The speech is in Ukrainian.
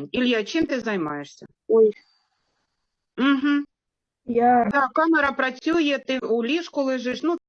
питань. Ілля, чим ти займаєшся? Ой, Угу. я Да, камера працює, ти у ліжку лежиш. Ну,